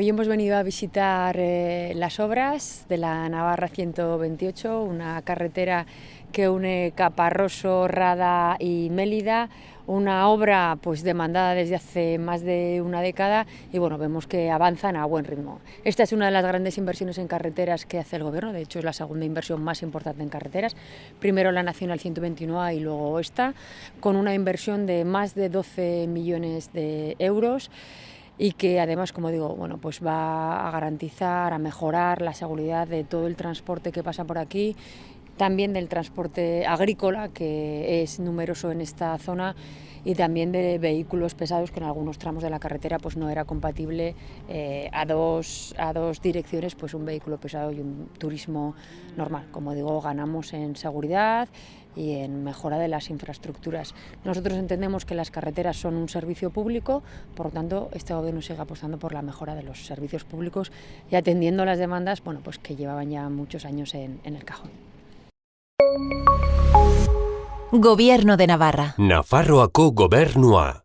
Hoy hemos venido a visitar eh, las obras de la Navarra 128, una carretera que une Caparroso, Rada y Mélida, una obra pues demandada desde hace más de una década y bueno, vemos que avanzan a buen ritmo. Esta es una de las grandes inversiones en carreteras que hace el gobierno, de hecho es la segunda inversión más importante en carreteras, primero la Nacional 121A y luego esta, con una inversión de más de 12 millones de euros y que además, como digo, bueno, pues va a garantizar, a mejorar la seguridad de todo el transporte que pasa por aquí, también del transporte agrícola, que es numeroso en esta zona, y también de vehículos pesados que en algunos tramos de la carretera pues no era compatible eh, a, dos, a dos direcciones pues un vehículo pesado y un turismo normal. Como digo, ganamos en seguridad y en mejora de las infraestructuras. Nosotros entendemos que las carreteras son un servicio público, por lo tanto este gobierno sigue apostando por la mejora de los servicios públicos y atendiendo las demandas bueno, pues que llevaban ya muchos años en, en el cajón. Gobierno de Navarra. Nafarroako gobernua.